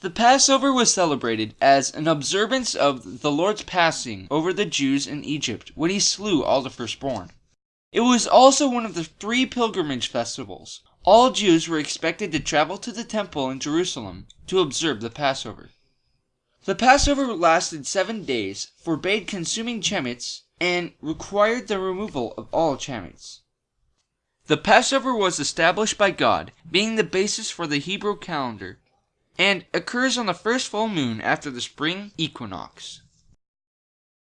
The Passover was celebrated as an observance of the Lord's passing over the Jews in Egypt when he slew all the firstborn. It was also one of the three pilgrimage festivals. All Jews were expected to travel to the temple in Jerusalem to observe the Passover. The Passover lasted seven days, forbade consuming chametz, and required the removal of all chametz. The Passover was established by God, being the basis for the Hebrew calendar, and occurs on the first full moon after the spring equinox.